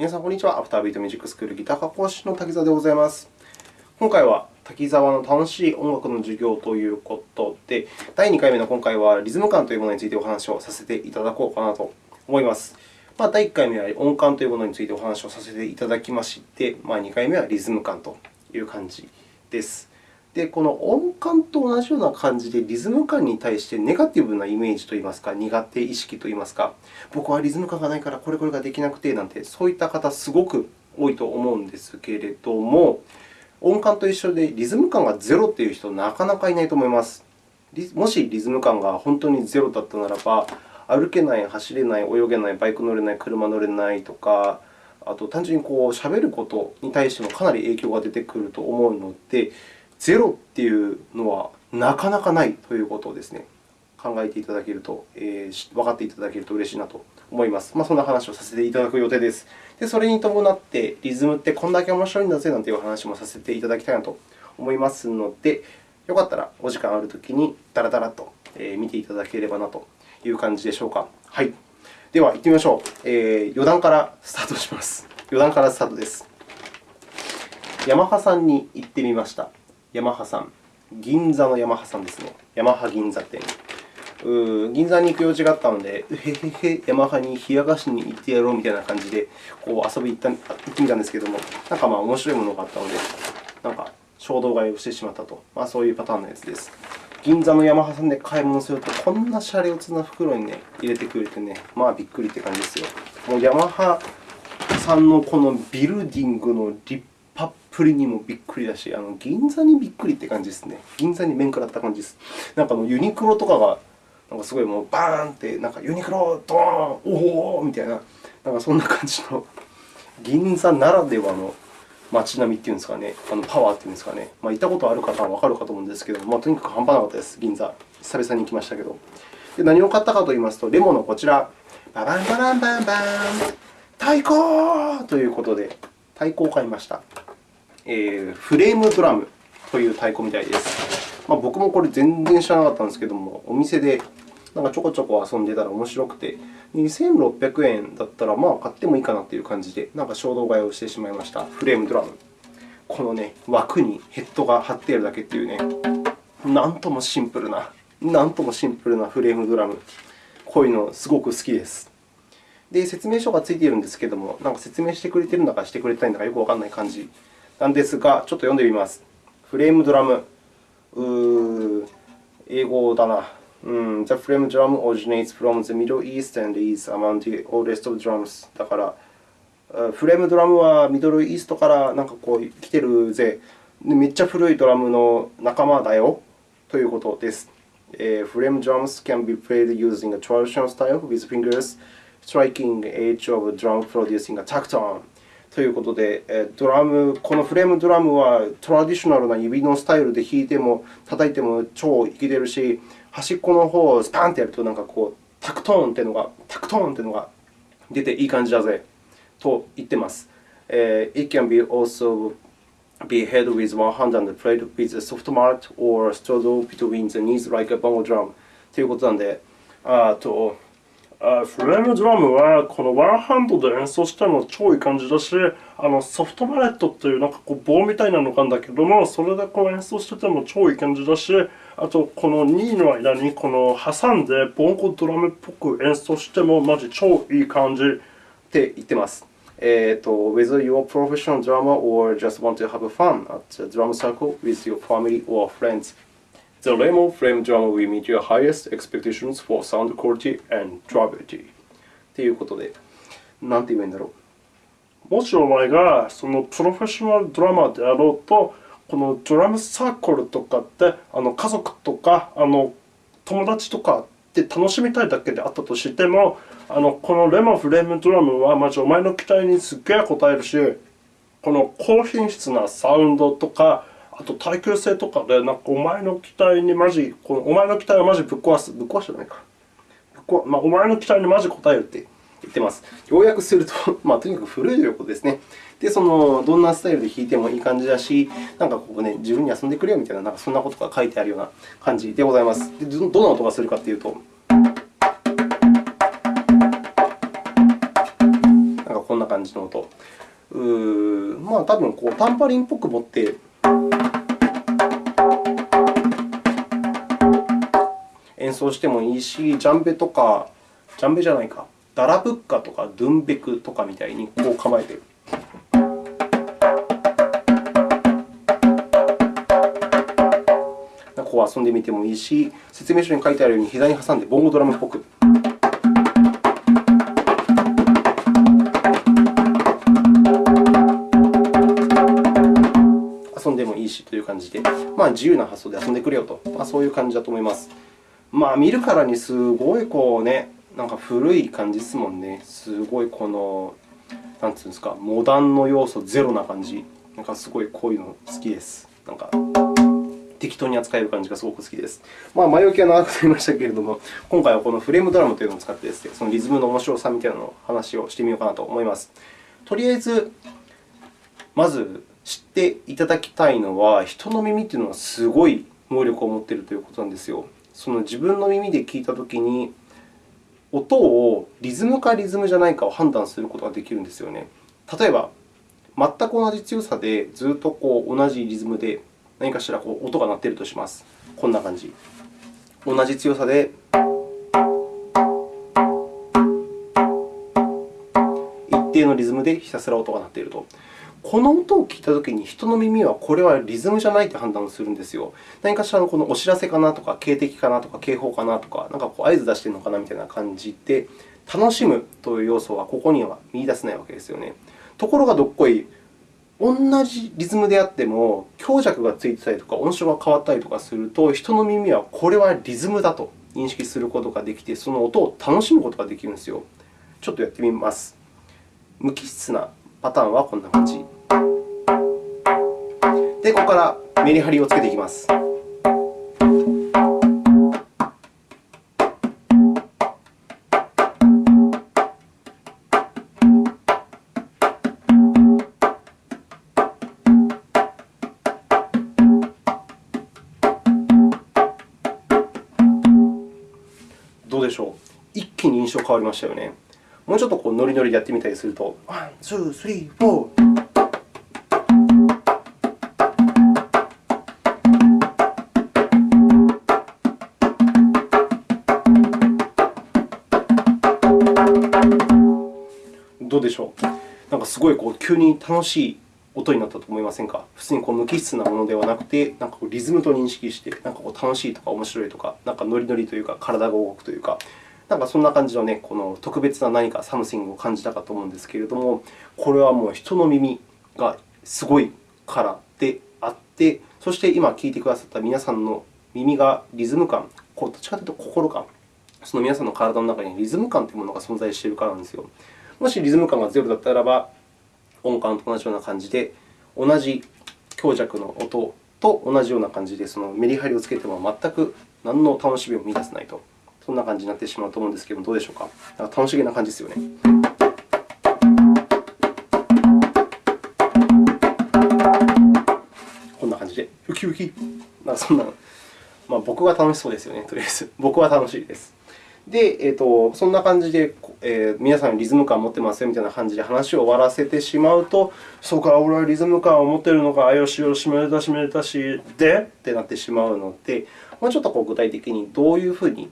皆さん、こんにちは。アフタービートミュージックスクールギター科講師の滝沢でございます。今回は滝沢の楽しい音楽の授業ということで、第2回目の今回はリズム感というものについてお話をさせていただこうかなと思います。まあ、第1回目は音感というものについてお話をさせていただきまして、まあ、2回目はリズム感という感じです。で、この音感と同じような感じで、リズム感に対してネガティブなイメージといいますか、苦手意識といいますか、僕はリズム感がないからこれこれができなくてなんて、そういった方、すごく多いと思うんですけれども、音感と一緒でリズム感がゼロという人、なかなかいないと思います。もしリズム感が本当にゼロだったならば、歩けない、走れない、泳げない、バイク乗れない、車乗れないとか、あと単純にこう喋ることに対してもかなり影響が出てくると思うので、ゼロっていうのはなかなかないということをですね、考えていただけると、えー、分かっていただけると嬉しいなと思います。まあ、そんな話をさせていただく予定です。で、それに伴って、リズムってこんだけ面白いんだぜなんていう話もさせていただきたいなと思いますので、よかったらお時間あるときにダラダラと見ていただければなという感じでしょうか。はい。では、行ってみましょう。えー、余談からスタートします。余談からスタートです。ヤマハさんに行ってみました。ヤマハさん。銀座のヤマハさんですね。ヤマハ銀座店。う銀座に行く用事があったので、へへへ、ヤマハに冷や菓子に行ってやろうみたいな感じでこう遊びに行ってみたんですけども、なんかまあ面白いものがあったので、なんか衝動買いをしてしまったと、まあ、そういうパターンのやつです。銀座のヤマハさんで買い物すると、こんなシャレオツな袋に、ね、入れてくれてね、まあびっくりって感じですよ。もうヤマハさんのこのビルディングの立ぷりにもびっくりだし、あの銀座にびっくりって感じですね。銀座に面食らった感じです。なんかあのユニクロとかがなんかすごいもうバーンって、なんかユニクロ、ドーン、おおみたいな、なんかそんな感じの銀座ならではの街並みっていうんですかね、あのパワーっていうんですかね、まあ、行ったことある方はわかるかと思うんですけど、まあ、とにかく半端なかったです、銀座。久々に行きましたけど。で何を買ったかといいますと、レモンのこちら、ババンバランバンバン、太鼓ということで、太鼓を買いました。えー、フレームドラムという太鼓みたいです。まあ、僕もこれ全然知らなかったんですけども、お店でなんかちょこちょこ遊んでたら面白くて、2600円だったらまあ買ってもいいかなという感じで、なんか衝動買いをしてしまいました。フレームドラム。この、ね、枠にヘッドが貼ってあるだけというね、なんともシンプルな、なんともシンプルなフレームドラム。こういうのすごく好きです。で、説明書がついているんですけれども、なんか説明してくれているんだかしてくれてないんだかよくわからない感じなんですが、ちょっと読んでみます。フレームドラム。うー英語だな。うん、the frame drum originates from the Middle East and is among the oldest of drums. だから、フレームドラムはミドルイーストからなんかこう来てるぜ。めっちゃ古いドラムの仲間だよということです。えーフレーム drums can be played using a traditional style with fingers striking edge of a drum producing a tactone. ということで、ドラムこのフレームドラムはトラディショナルな指のスタイルで弾いても叩いても超いけてるし、端っこの方をスパンってやるとなんかこうタクトーンっていうのがタクトーンっていうのが出ていい感じだぜと言ってます。Uh, it can be also be held with one hand and played with a soft mat or straddle between the knees like a bongo drum ということなんで、あとフレームドラムはこのワンハンドで演奏しても超いい感じだし、あのソフトバレットっていうなんかこう棒みたいなのがあるんだけども、それでこう演奏してても超いい感じだし、あとこの2の間にこの挟んでボンゴドラムっぽく演奏してもマジ超いい感じって言ってます。えっと、whether you're a professional drummer or just want to have fun at the drum circle with your family or friends. The Lemon Frame Drum will meet your highest expectations for sound quality and durability. ということで、なんて言えばいいんだろう。もしお前がそのプロフェッショナルドラマーであろうと、このドラムサークルとかってあの家族とかあの友達とかで楽しみたいだけであったとしても、あのこのレモンフレームドラムはまずお前の期待にすっげえ応えるし、この高品質なサウンドとか、あと耐久性とかで、なんかお前の期待にマジ、このお前の期待をマジぶっ壊す。ぶっ壊してないか。まあ、お前の期待にマジ応えるって言ってます。要約すると、まあ、とにかく古いということですね。で、その、どんなスタイルで弾いてもいい感じだし、なんかここね、自分に遊んでくれよみたいな、なんかそんなことが書いてあるような感じでございます。でどんな音がするかというと、なんかこんな感じの音。うまあ、多分こうタンパリンっぽく持って演奏してもいいし、ジャンベとか、ジャンベじゃないか、ダラブッカとかドゥンベクとかみたいにこう構えてこう遊んでみてもいいし、説明書に書いてあるように膝に挟んでボンゴドラムっぽく。遊んでもいいしという感じで、まあ、自由な発想で遊んでくれよと、まあ、そういう感じだと思います。まあ、見るからにすごいこう、ね、なんか古い感じですもんね。すごいこの、なんていうんですか、モダンの要素ゼロな感じ。なんかすごいこういうの好きです。なんか適当に扱える感じがすごく好きです。まあ、前置きは長くなりましたけれども、今回はこのフレームドラムというのを使ってです、ね、そのリズムの面白さみたいなのを話をしてみようかなと思います。とりあえず、まず知っていただきたいのは、人の耳というのはすごい能力を持っているということなんですよ。その自分の耳で聞いたときに、音をリズムかリズムじゃないかを判断することができるんですよね。例えば、全く同じ強さでずっとこう同じリズムで何かしらこう音が鳴っているとします。こんな感じ。同じ強さで一定のリズムでひたすら音が鳴っていると。この音を聞いたときに、人の耳はこれはリズムじゃないと判断をするんですよ。何かしらのこのお知らせかなとか、警笛かなとか、警報かなとか、なんかこう合図出しているのかなみたいな感じで、楽しむという要素はここには見出せないわけですよね。ところがどっこい、同じリズムであっても、強弱がついてたりとか、音色が変わったりとかすると、人の耳はこれはリズムだと認識することができて、その音を楽しむことができるんですよ。ちょっとやってみます。無機質なパターンはこんな感じ。で、ここからメリハリをつけていきます。どうでしょう？一気に印象変わりましたよね。もうちょっとこうノリノリでやってみたりすると、 one、two、three、four。どうでしょう？なんかすごいこう急に楽しい音になったと思いませんか？普通にこう無機質なものではなくて、なんかこうリズムと認識して、なんかこう楽しいとか面白いとか、なんかノリノリというか、体が動くというか、なんかそんな感じの,、ね、この特別な何か something を感じたかと思うんですけれども、これはもう人の耳がすごいからであって、そして今聞いてくださった皆さんの耳がリズム感、こうどっちかというと心感、その皆さんの体の中にリズム感というものが存在しているからなんですよ。もしリズム感がゼロだったらば、音感と同じような感じで、同じ強弱の音と同じような感じで、そのメリハリをつけても全く何の楽しみを見出せないと。そんな感じになってしまうと思うんですけどもどうでしょうか？なんか楽しげな感じですよね。こんな感じで、ウキウキ。なんかそんな、まあ、僕は楽しそうですよね、とりあえず。僕は楽しいです。で、えーと、そんな感じで、えー、皆さんリズム感を持ってますよみたいな感じで話を終わらせてしまうと、そうか、俺はリズム感を持っているのか、あよしよし、めでたしめでたし、でってなってしまうので、もうちょっとこう具体的にどういうふうに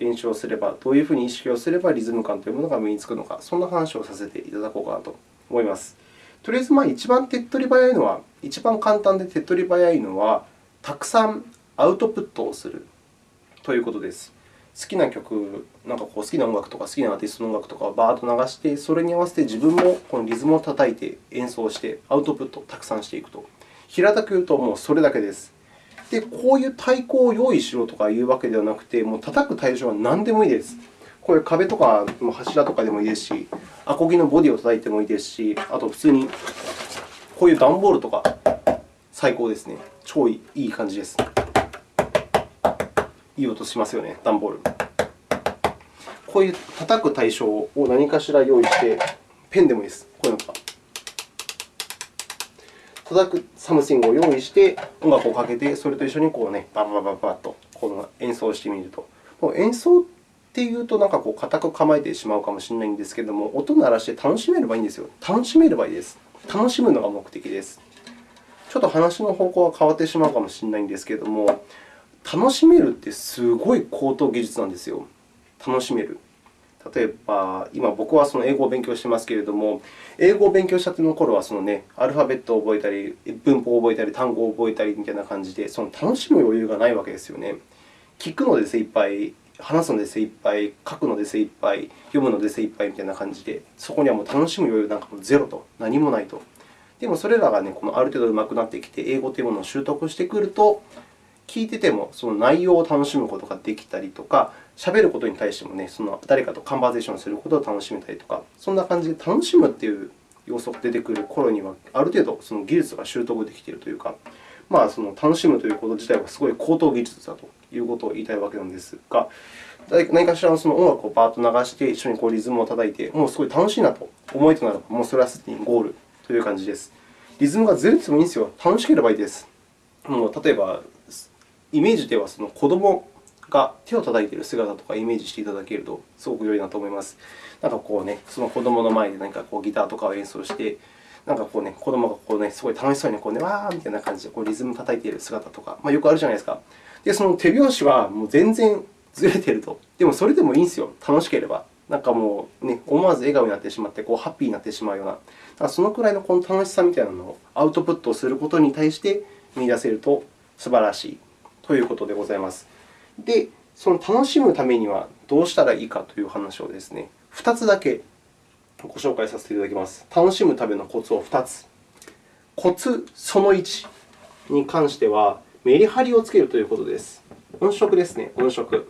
練習をすれば、どういうふうに意識をすればリズム感というものが身につくのか、そんな話をさせていただこうかなと思います。とりあえず、まあ、一番手っ取り早いのは、一番簡単で手っ取り早いのは、たくさんアウトプットをするということです。好きな曲、なんかこう好きな音楽とか好きなアーティストの音楽とかをバーッと流して、それに合わせて自分もこのリズムを叩いて演奏して、アウトプットをたくさんしていくと。平たく言うと、もうそれだけです。で、こういう太鼓を用意しろとかいうわけではなくて、もう叩く対象は何でもいいです。これ壁とか柱とかでもいいですし、アコギのボディを叩いてもいいですし、あと普通にこういう段ボールとか最高ですね。超いい感じです。いい音しますよね、段ボール。こういう叩く対象を何かしら用意して、ペンでもいいです。こういうのとか。叩く something を用意して、音楽をかけて、それと一緒にこう、ね、バババババッとこの演奏してみると。もう演奏っていうと、なんかこう固く構えてしまうかもしれないんですけれども、音鳴らして楽しめればいいんですよ。楽しめればいいです。楽しむのが目的です。ちょっと話の方向は変わってしまうかもしれないんですけれども、楽しめるってすごい高等技術なんですよ。楽しめる。例えば、今、僕はその英語を勉強していますけれども、英語を勉強したての頃はその、ね、アルファベットを覚えたり、文法を覚えたり、単語を覚えたりみたいな感じで、その楽しむ余裕がないわけですよね。聞くので精一杯、話すので精一杯、書くので精一杯、読むので精一杯みたいな感じで、そこにはもう楽しむ余裕なんかもゼロと、何もないと。でも、それらが、ね、このある程度上手くなってきて、英語というものを習得してくると、聞いててもその内容を楽しむことができたりとか、喋ることに対しても、ね、その誰かとカンバーゼーションすることを楽しめたりとか、そんな感じで楽しむという要素が出てくる頃には、ある程度その技術が習得できているというか、まあ、その楽しむということ自体はすごい高等技術だということを言いたいわけなんですが、何かしらのその音楽をバーッと流して、一緒にこうリズムを叩いて、もうすごい楽しいなと思いとならば、もうそれはすでにゴールという感じです。リズムがずれてもいいんですよ。楽しければいいです。もう例えば、イメージではその子供が手を叩いている姿とかイメージしていただけるとすごく良いなと思います。なんかこうね、その子供の前で何かこうギターとかを演奏して、なんかこうね、子供がこうね、すごい楽しそうにこうね、わーみたいな感じでこうリズム叩いている姿とか、まあ、よくあるじゃないですか。で、その手拍子はもう全然ずれていると。でもそれでもいいんですよ。楽しければ。なんかもうね、思わず笑顔になってしまって、こうハッピーになってしまうような、だからそのくらいのこの楽しさみたいなのをアウトプットすることに対して見出せると素晴らしいということでございます。で、その楽しむためにはどうしたらいいかという話をですね、2つだけご紹介させていただきます。楽しむためのコツを2つ。コツその1に関しては、メリハリをつけるということです。音色ですね、音色。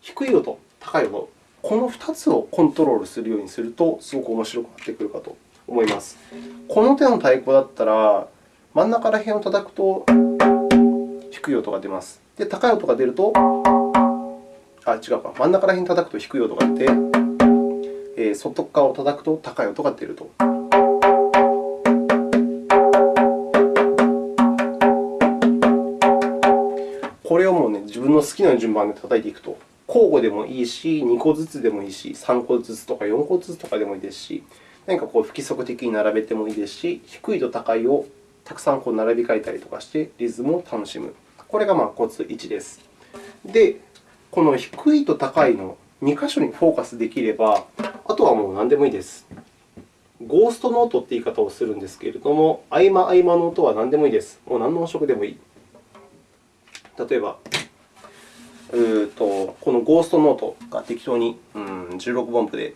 低い音、高い音、この2つをコントロールするようにすると、すごく面白くなってくるかと思います。この手の太鼓だったら、真ん中ら辺を叩くと低い音が出ます。で、高い音が出ると、あ、違うか、真ん中ら辺叩くと低い音が出て、えー、外側を叩くと高い音が出ると。これをもう、ね、自分の好きな順番で叩いていくと、交互でもいいし、2個ずつでもいいし、3個ずつとか4個ずつとかでもいいですし、何かこう不規則的に並べてもいいですし、低いと高いをたくさんこう並び替えたりとかして、リズムを楽しむ。これがまあコツ1です。で、この低いと高いの2箇所にフォーカスできれば、あとはもう何でもいいです。ゴーストノートという言い方をするんですけれども、合間合間の音は何でもいいです。もう何の音色でもいい。例えば、うとこのゴーストノートが適当にうん16分音符で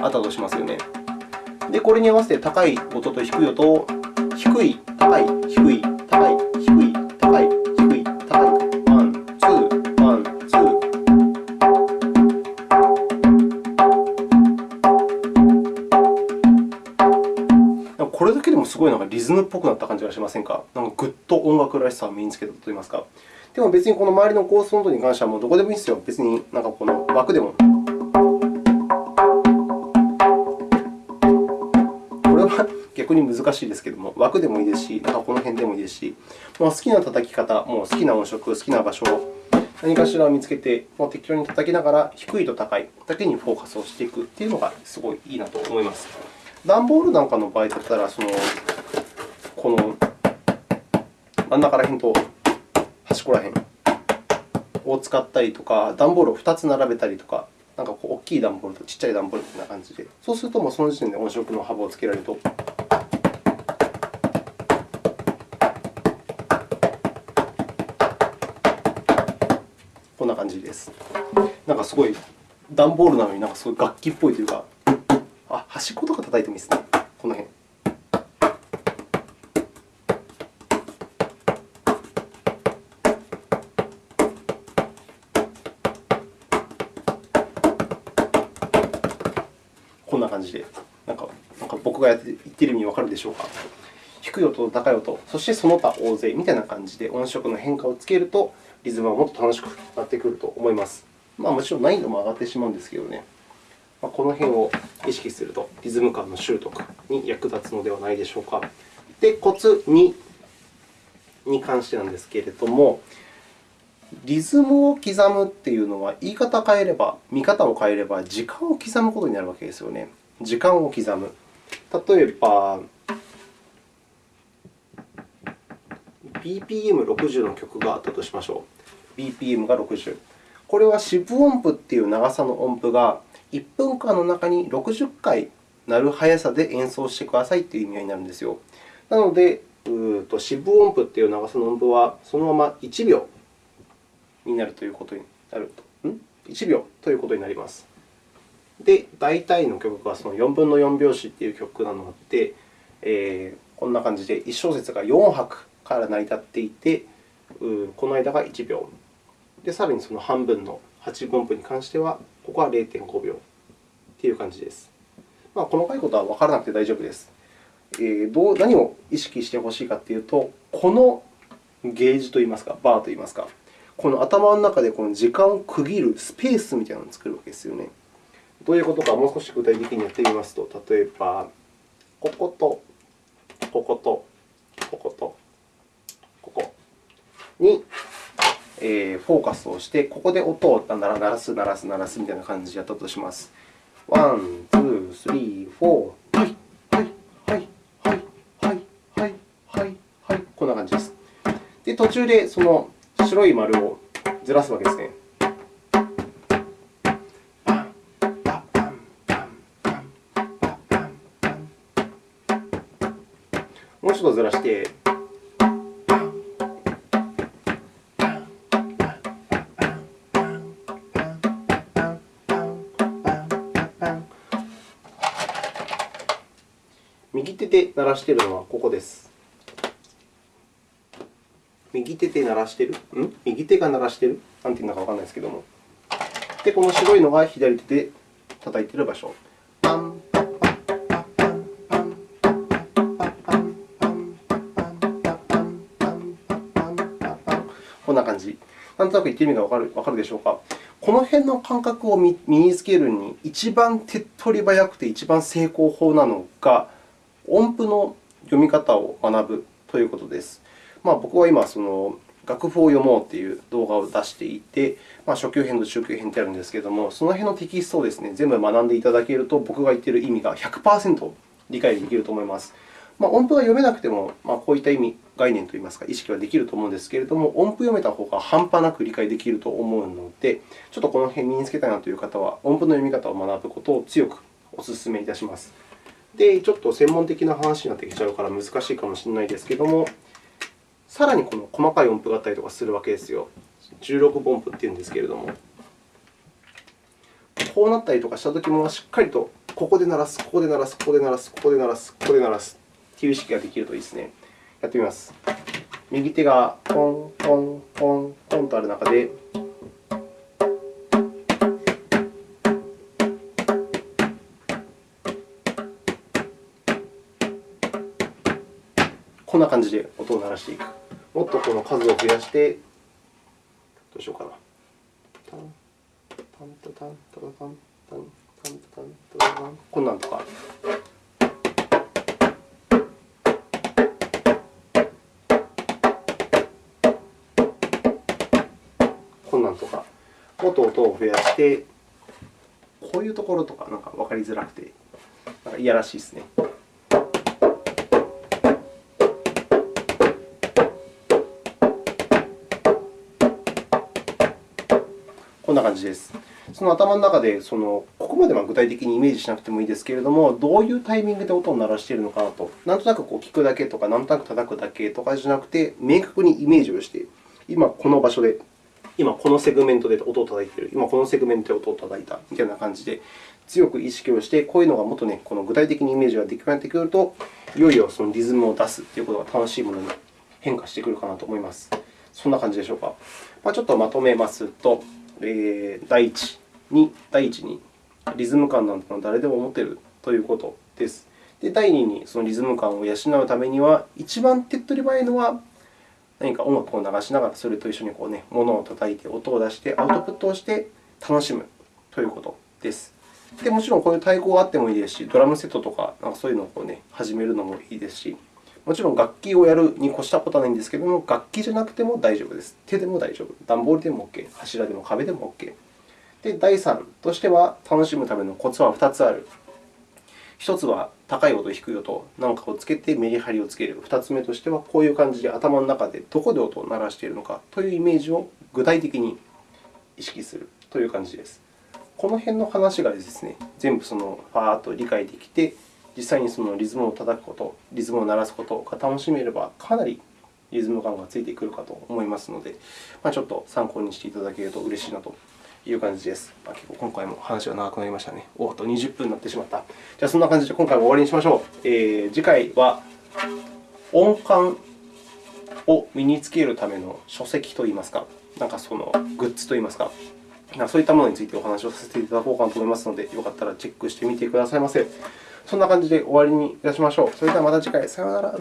あったとしますよね。で、これに合わせて高い音と低い音を低い、高い、低、い、もすごいなんかリズムっぽくなった感じがしませんか？なんかぐっと音楽らしさを身につけたといいますか。でも別にこの周りのコースノートに関してはもうどこでもいいですよ。別になんかこの枠でも。これは逆に難しいですけれども、枠でもいいですし、なんかこの辺でもいいですし、もう好きな叩き方、もう好きな音色、好きな場所を何かしらを見つけて、もう適当に叩きながら、低いと高いだけにフォーカスをしていくというのがすごいいいなと思います。段ボールなんかの場合だったら、そのこの真ん中ら辺と端っこら辺を使ったりとか、段ボールを2つ並べたりとか、なんかこう大きい段ボールとちっちゃい段ボールみたいな感じで、そうするともうその時点で音色の幅をつけられるとこんな感じです。なんかすごい段ボールなのになんかすごい楽器っぽいというか、あ、端っこ叩いてもいいですね。この辺。こんな感じで、なんかなんか僕が言っている意味わかるでしょうか。低い音と高い音、そしてその他大勢みたいな感じで音色の変化をつけると、リズムはもっと楽しくなってくると思います。まあ、もちろん難易度も上がってしまうんですけどね、まあ、この辺を意識すると、リズム感の習得に役立つのではないでしょうか。で、コツ2に関してなんですけれども、リズムを刻むっていうのは、言い方を変えれば、見方を変えれば、時間を刻むことになるわけですよね。時間を刻む。例えば、BPM60 の曲があったとしましょう。BPM が60。これは四分音符という長さの音符が1分間の中に60回鳴る速さで演奏してくださいという意味合いになるんですよ。なので、うと四分音符という長さの音符はそのまま1秒になるということになると。ん ?1 秒ということになります。で、大体の曲がその4分の4拍子という曲なので、えー、こんな感じで1小節が4拍から成り立っていて、この間が1秒。で、さらにその半分の8分音符に関しては、ここは0.5秒という感じです。まあ、細かいことは分からなくて大丈夫です。えー、どう何を意識してほしいかというと、このゲージといいますか、バーといいますか、この頭の中でこの時間を区切るスペースみたいなのを作るわけですよね。どういうことか、もう少し具体的にやってみますと、例えば、ここと、ここと、ここと、ここに、え、フォーカスをして、ここで音を鳴らす、鳴らす、鳴らすみたいな感じでやったとします。 one、two、three、four。はい、はい、はい、はい、はい、はい、はい、はい。こんな感じです。で、途中でその白い丸をずらすわけですね。もうちょっとずらして、鳴らしているのはここです。右手で鳴らしている？ん？右手が鳴らしている？なんていうのかわからないですけども。で、この白いのが左手で叩いている場所。こんな感じ。なんとなく言ってる意味がわかるわかるでしょうか。この辺の感覚を身につけるに一番手っ取り早くて一番成功法なのが、音符の読み方を学ぶということです。まあ、僕は今、その楽譜を読もうという動画を出していて、まあ、初級編と中級編ってあるんですけれども、その辺のテキストをですね、全部学んでいただけると、僕が言っている意味が100%理解できると思います。まあ、音符が読めなくても、まあ、こういった意味、概念といいますか、意識はできると思うんですけれども、音符読めた方が半端なく理解できると思うので、ちょっとこの辺身につけたいなという方は、音符の読み方を学ぶことを強くお勧めいたします。で、ちょっと専門的な話になってきちゃうから難しいかもしれないですけれども、さらにこの細かい音符があったりとかするわけですよ。16分音符っていうんですけれども。こうなったりとかしたときも、しっかりとここで鳴らす、ここで鳴らす、ここで鳴らす、ここで鳴らす、ここで鳴らすという意識ができるといいですね。やってみます。右手がポン、ポン、ポン、ポンとある中で、な感じで音を鳴らしていく。もっとこの数を増やして、どうしようかな。こんなんとか。こんなんとか。もっと音を増やして、こういうところとかなんか分かりづらくて、なんかいやらしいですね。こんな感じです。その頭の中でその、ここまでは具体的にイメージしなくてもいいですけれども、どういうタイミングで音を鳴らしているのかなと、なんとなくこう聞くだけとか、なんとなく叩くだけとかじゃなくて、明確にイメージをして、今この場所で、今このセグメントで音を叩いている、今このセグメントで音を叩いたみたいな感じで、強く意識をして、こういうのがもっとね、この具体的にイメージができるようになってくると、いよいよそのリズムを出すということが楽しいものに変化してくるかなと思います。そんな感じでしょうか。まあ、ちょっとまとめますと、えー、第一に、第一にリズム感なんてのは誰でも持てるということです。で、第二にそのリズム感を養うためには、一番手っ取り早いのは、何か音楽を流しながらそれと一緒にこう、ね、物を叩いて、音を出して、アウトプットをして楽しむということです。でもちろんこういう太鼓があってもいいですし、ドラムセットとかなんかそういうのをこう、ね、始めるのもいいですし、もちろん楽器をやるに越したことはないんですけれども、楽器じゃなくても大丈夫です。手でも大丈夫。段ボールでも OK。柱でも壁でも OK。で、第3としては、楽しむためのコツは2つある。1つは高い音、低い音なんかをつけてメリハリをつける。2つ目としては、こういう感じで頭の中でどこで音を鳴らしているのかというイメージを具体的に意識するという感じです。この辺の話がですね、全部そのファーッと理解できて、実際にそのリズムを叩くこと、リズムを鳴らすことが楽しめれば、かなりリズム感がついてくるかと思いますので、まあ、ちょっと参考にしていただけると嬉しいなという感じです。まあ、結構今回も話が長くなりましたね。おっと、20分になってしまった。じゃあ、そんな感じで今回も終わりにしましょう。えー、次回は音感を身につけるための書籍といいますか、なんかそのグッズといいますか、そういったものについてお話をさせていただこうかなと思いますので、よかったらチェックしてみてくださいませ。そんな感じで終わりにいたしましょう。それではまた次回。さようなら。